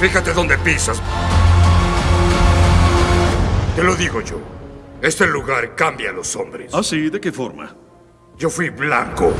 Fíjate dónde pisas. Te lo digo yo. Este lugar cambia a los hombres. ¿Ah, sí? ¿De qué forma? Yo fui blanco.